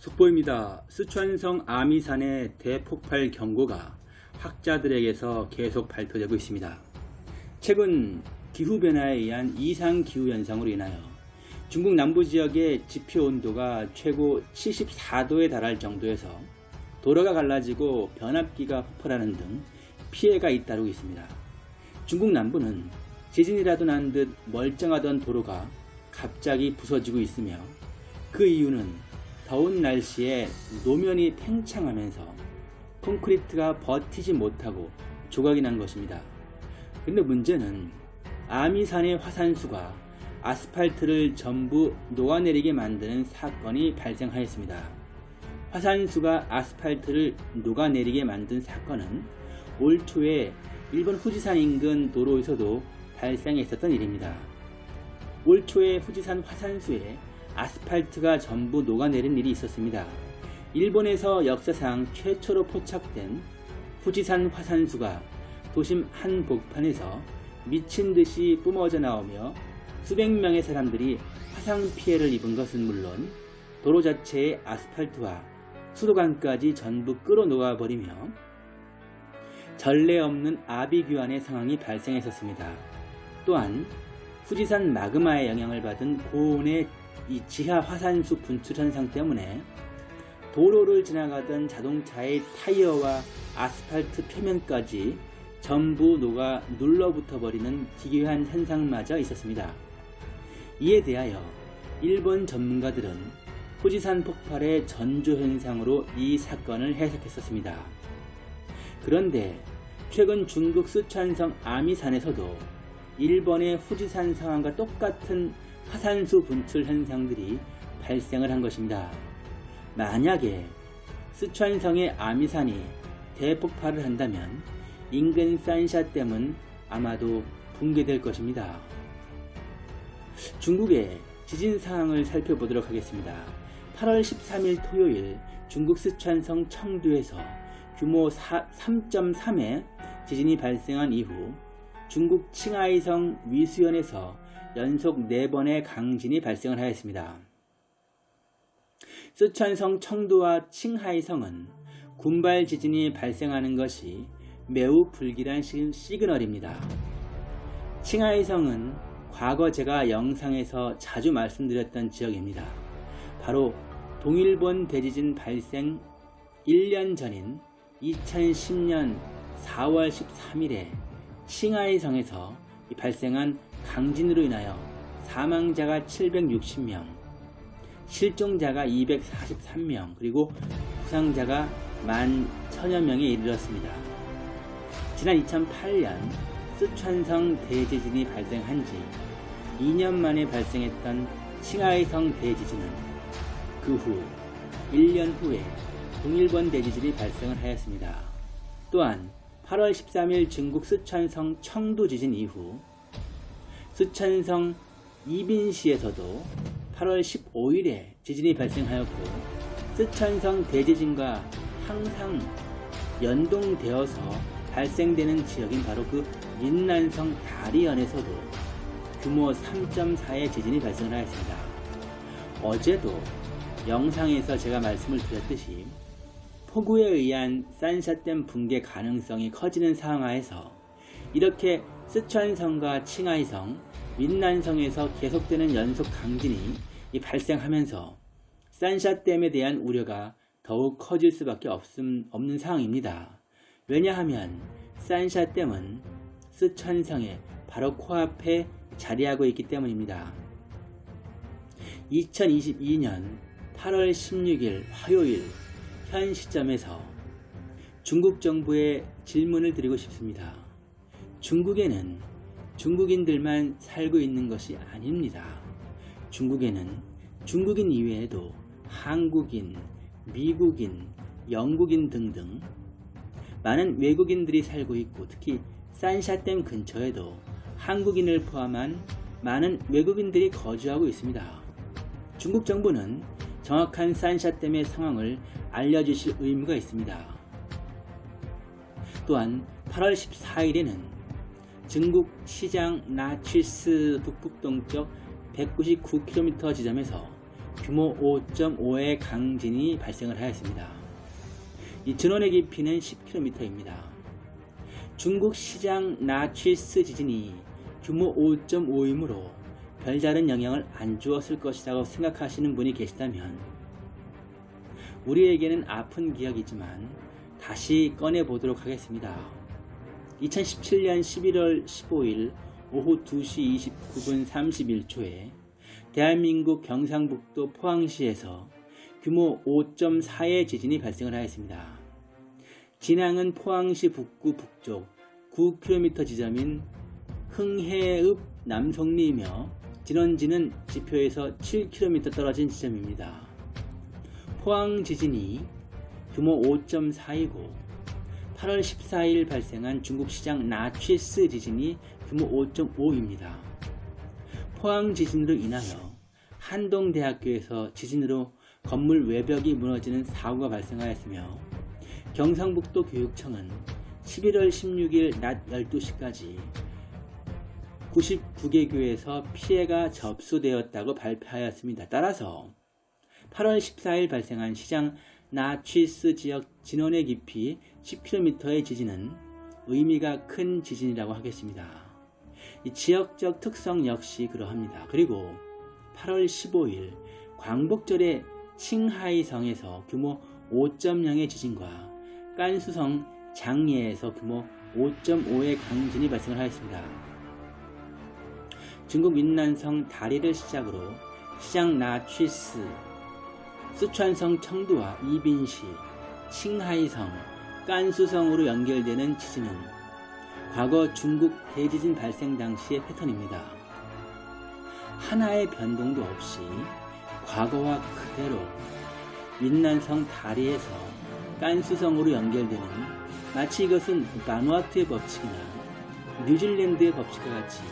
속보입니다. 스촨성 아미산의 대폭발 경고가 학자들에게서 계속 발표되고 있습니다. 최근 기후변화에 의한 이상기후현상으로 인하여 중국 남부지역의 지표 온도가 최고 74도에 달할 정도에서 도로가 갈라지고 변압기가 폭발하는 등 피해가 잇따르고 있습니다. 중국 남부는 지진이라도 난 듯 멀쩡하던 도로가 갑자기 부서지고 있으며 그 이유는 더운 날씨에 노면이 팽창하면서 콘크리트가 버티지 못하고 조각이 난 것입니다. 근데 문제는 아미산의 화산수가 아스팔트를 전부 녹아내리게 만드는 사건이 발생하였습니다. 화산수가 아스팔트를 녹아내리게 만든 사건은 올 초에 일본 후지산 인근 도로에서도 발생했었던 일입니다. 올 초에 후지산 화산수에 아스팔트가 전부 녹아내린 일이 있었습니다. 일본에서 역사상 최초로 포착된 후지산 화산수가 도심 한복판에서 미친 듯이 뿜어져 나오며 수백 명의 사람들이 화상 피해를 입은 것은 물론 도로 자체의 아스팔트와 수도관까지 전부 끌어놓아 버리며 전례 없는 아비규환의 상황이 발생했었습니다. 또한 후지산 마그마의 영향을 받은 고온의 이 지하 화산수 분출 현상 때문에 도로를 지나가던 자동차의 타이어와 아스팔트 표면까지 전부 녹아 눌러붙어 버리는 기괴한 현상마저 있었습니다. 이에 대하여 일본 전문가들은 후지산 폭발의 전조 현상으로 이 사건을 해석했었습니다. 그런데 최근 중국 쓰촨성 아미산에서도 일본의 후지산 상황과 똑같은 화산수 분출 현상들이 발생을 한 것입니다. 만약에 스촨성의 아미산이 대폭발을 한다면 인근 산샤댐은 아마도 붕괴될 것입니다. 중국의 지진 상황을 살펴보도록 하겠습니다. 8월 13일 토요일 중국 스촨성 청두에서 규모 3.3의 지진이 발생한 이후 중국 칭하이성 위수연에서 연속 4번의 강진이 발생을 하였습니다. 쓰촨성 청도와 칭하이성은 군발 지진이 발생하는 것이 매우 불길한 시그널입니다. 칭하이성은 과거 제가 영상에서 자주 말씀드렸던 지역입니다. 바로 동일본 대지진 발생 1년 전인 2010년 4월 13일에 칭하이성에서 발생한 강진으로 인하여 사망자가 760명, 실종자가 243명, 그리고 부상자가 1만 천여 명에 이르렀습니다. 지난 2008년 쓰촨성 대지진이 발생한 지 2년 만에 발생했던 칭하이성 대지진은 그 후 1년 후에 동일본 대지진이 발생을 하였습니다. 또한 8월 13일 중국 쓰촨성 청도 지진 이후 쓰촨성 이빈시에서도 8월 15일에 지진이 발생하였고 쓰촨성 대지진과 항상 연동되어서 발생되는 지역인 바로 그 민난성 다리현에서도 규모 3.4의 지진이 발생을 하였습니다. 어제도 영상에서 제가 말씀을 드렸듯이 폭우에 의한 산샤댐 붕괴 가능성이 커지는 상하에서 이렇게 쓰촨성과 칭하이성, 민난성에서 계속되는 연속 강진이 발생하면서 산샤댐에 대한 우려가 더욱 커질 수밖에 없음, 없는 상황입니다. 왜냐하면 산샤댐은 쓰촨성의 바로 코앞에 자리하고 있기 때문입니다. 2022년 8월 16일 화요일 현 시점에서 중국 정부에 질문을 드리고 싶습니다. 중국에는 중국인들만 살고 있는 것이 아닙니다. 중국에는 중국인 이외에도 한국인, 미국인, 영국인 등등 많은 외국인들이 살고 있고 특히 산샤댐 근처에도 한국인을 포함한 많은 외국인들이 거주하고 있습니다. 중국 정부는 정확한 산샤댐의 상황을 알려주실 의무가 있습니다. 또한 8월 14일에는 중국 시장 나취스 북북동쪽 199km 지점에서 규모 5.5의 강진이 발생을 하였습니다. 이 진원의 깊이는 10km입니다. 중국 시장 나취스 지진이 규모 5.5이므로 별다른 영향을 안 주었을 것이라고 생각하시는 분이 계시다면 우리에게는 아픈 기억이지만 다시 꺼내 보도록 하겠습니다. 2017년 11월 15일 오후 2시 29분 31초에 대한민국 경상북도 포항시에서 규모 5.4의 지진이 발생을 하였습니다. 진앙은 포항시 북구 북쪽 9km 지점인 흥해읍 남성리이며 진원지는 지표에서 7km 떨어진 지점입니다. 포항 지진이 규모 5.4이고 8월 14일 발생한 중국 시장 나취스 지진이 규모 5.5입니다. 포항 지진으로 인하여 한동대학교에서 지진으로 건물 외벽이 무너지는 사고가 발생하였으며 경상북도 교육청은 11월 16일 낮 12시까지 99개 교에서 피해가 접수되었다고 발표하였습니다. 따라서 8월 14일 발생한 시장 나취스 지역 진원의 깊이 10km의 지진은 의미가 큰 지진이라고 하겠습니다. 이 지역적 특성 역시 그러합니다. 그리고 8월 15일 광복절에 칭하이성에서 규모 5.0의 지진과 깐수성 장예에서 규모 5.5의 강진이 발생을 하였습니다. 중국云南성 다리를 시작으로 시장 나취스, 쓰촨성 청두와 이빈시, 칭하이성, 깐수성으로 연결되는 지진은 과거 중국 대지진 발생 당시의 패턴입니다. 하나의 변동도 없이 과거와 그대로 윈난성 다리에서 깐수성으로 연결되는 마치 이것은 바누아투의 법칙이나 뉴질랜드의 법칙과 같이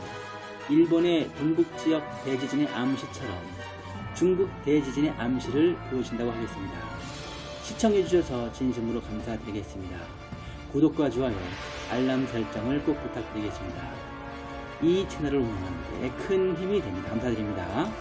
일본의 동북지역 대지진의 암시처럼 중국 대지진의 암시를 보여준다고 하겠습니다. 시청해주셔서 진심으로 감사드리겠습니다. 구독과 좋아요, 알람 설정을 꼭 부탁드리겠습니다. 이 채널을 운영하는 데 큰 힘이 됩니다. 감사드립니다.